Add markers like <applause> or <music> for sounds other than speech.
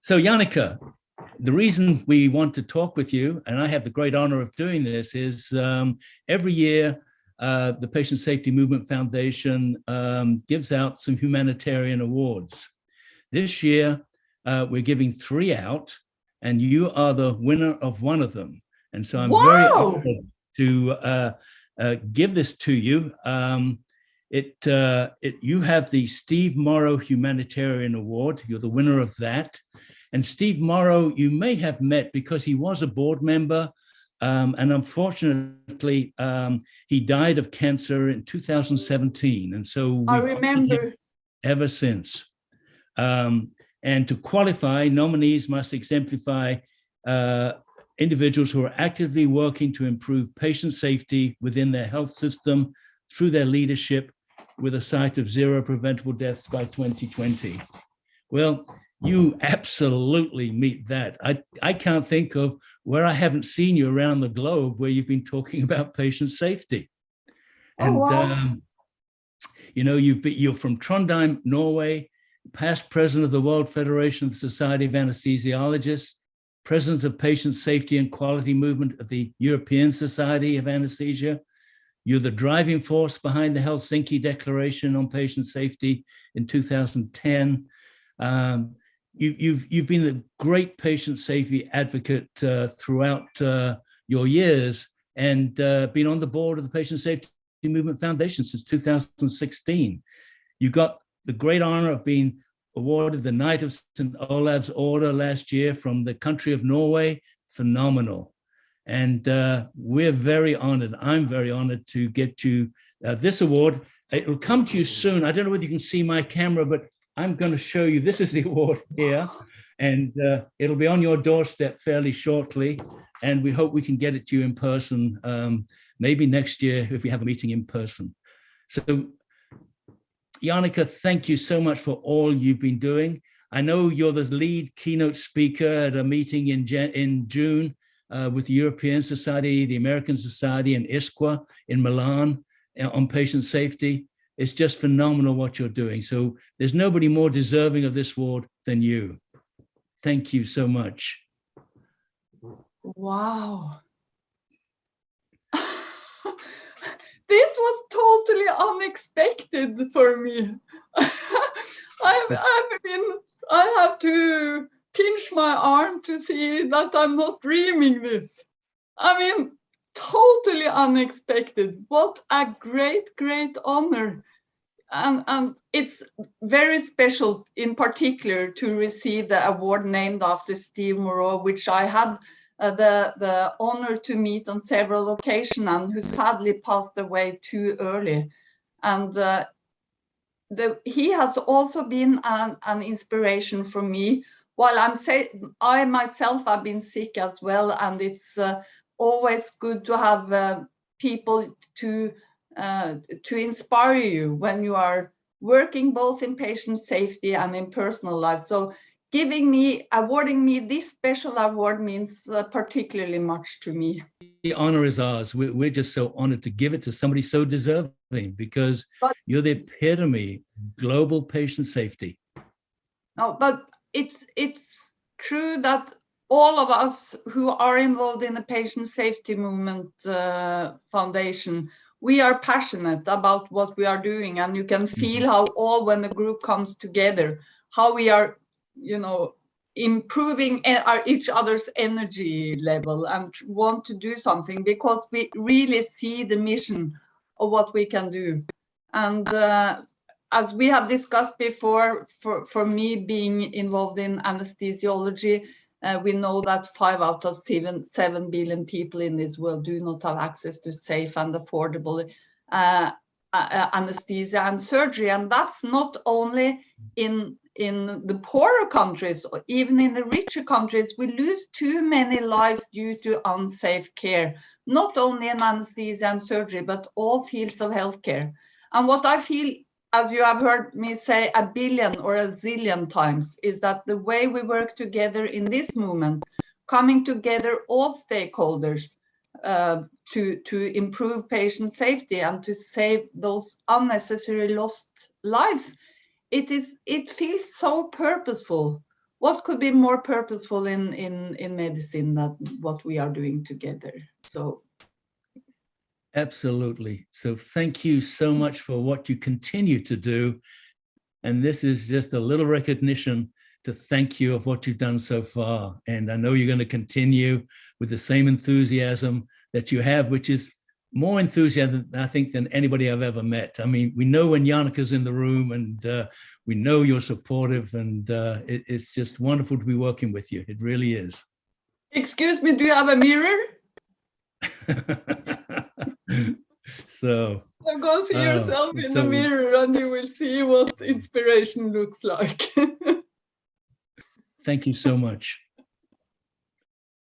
So Jannicke, the reason we want to talk with you, and I have the great honor of doing this, is um, every year uh, the Patient Safety Movement Foundation um, gives out some humanitarian awards. This year, uh, we're giving three out, and you are the winner of one of them. And so I'm very honored to uh, uh, give this to you. Um, it, uh, it, you have the Steve Morrow Humanitarian Award. You're the winner of that. And Steve Morrow, you may have met because he was a board member um, and unfortunately, um, he died of cancer in 2017. And so I remember ever since. Um, and to qualify, nominees must exemplify uh, individuals who are actively working to improve patient safety within their health system through their leadership with a sight of zero preventable deaths by 2020. Well, you absolutely meet that. I, I can't think of where I haven't seen you around the globe where you've been talking <laughs> about patient safety. Oh, And, wow. um, you know, you've been, you're from Trondheim, Norway, past president of the World Federation of the Society of Anesthesiologists, president of Patient Safety and Quality Movement of the European Society of Anesthesia. You're the driving force behind the Helsinki Declaration on Patient Safety in 2010. Um, you, you've you've been a great patient safety advocate uh, throughout uh, your years and uh, been on the board of the Patient Safety Movement Foundation since 2016. You got the great honor of being awarded the Knight of St. Olav's Order last year from the country of Norway. Phenomenal. And uh, we're very honored. I'm very honored to get you uh, this award. It will come to you soon. I don't know whether you can see my camera, but I'm going to show you, this is the award here, and uh, it'll be on your doorstep fairly shortly. And we hope we can get it to you in person, um, maybe next year if we have a meeting in person. So Jannicke, thank you so much for all you've been doing. I know you're the lead keynote speaker at a meeting in, in June uh, with the European Society, the American Society, and ISQua in Milan uh, on patient safety. It's just phenomenal what you're doing. So there's nobody more deserving of this award than you. Thank you so much. Wow. <laughs> this was totally unexpected for me. I've, I've been, I have to pinch my arm to see that I'm not dreaming this. I mean, totally unexpected. What a great, great honor. And, and it's very special in particular to receive the award named after Steve Morrow, which I had uh, the, the honor to meet on several occasions and who sadly passed away too early. And uh, the, he has also been an, an inspiration for me while I'm say I myself have been sick as well, and it's uh, always good to have uh, people to uh, to inspire you when you are working both in patient safety and in personal life. So giving me, awarding me this special award means uh, particularly much to me. The honor is ours. We're, we're just so honored to give it to somebody so deserving because But- you're the epitome of global patient safety. No, but it's it's true that all of us who are involved in the patient safety movement uh, foundation, we are passionate about what we are doing, and you can feel how all when the group comes together, how we are, you know, improving e- our each other's energy level and want to do something because we really see the mission of what we can do, and. Uh, as we have discussed before, for, for me being involved in anesthesiology, uh, we know that five out of seven, seven billion people in this world do not have access to safe and affordable uh, anesthesia and surgery. And that's not only in, in the poorer countries, or even in the richer countries, we lose too many lives due to unsafe care, not only in anesthesia and surgery, but all fields of healthcare. And what I feel as you have heard me say a billion or a zillion times, is that the way we work together in this movement, coming together all stakeholders uh, to, to improve patient safety and to save those unnecessary lost lives, it is it feels so purposeful what could be more purposeful in in in medicine than what we are doing together? So Absolutely. So thank you so much for what you continue to do. And this is just a little recognition to thank you of what you've done so far. And I know you're going to continue with the same enthusiasm that you have, which is more enthusiasm, I think, than anybody I've ever met. I mean, we know when Jannicke's in the room and uh, we know you're supportive and uh, it, it's just wonderful to be working with you. It really is. excuse me, do you have a mirror? <laughs> <laughs> so So go see Oh, yourself in the mirror and you will see what inspiration looks like. <laughs> thank you so much.